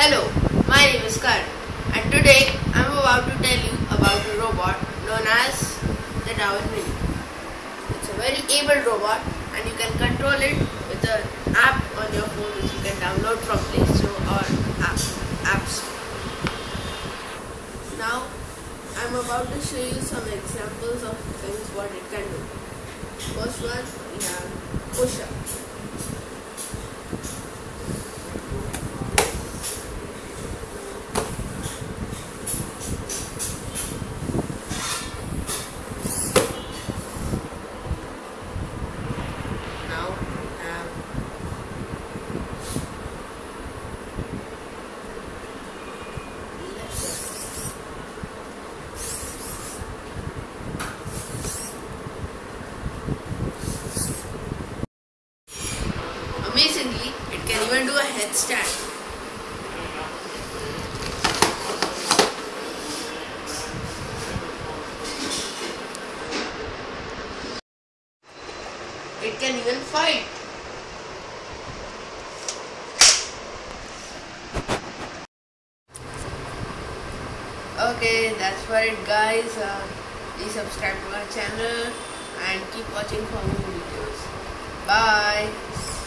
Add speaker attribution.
Speaker 1: Hello, my name is Karan and today I'm about to tell you about a robot known as the Darwin Mini. It's a very able robot and you can control it with an app on your phone which you can download from Play Store or app, Store. Now I'm about to show you some examples of things what it can do. First one we have push up. Now we have left up. Amazingly, it can do a. It can even fight. Okay, that's for it, guys. Uh, please subscribe to our channel and keep watching for more videos. Bye.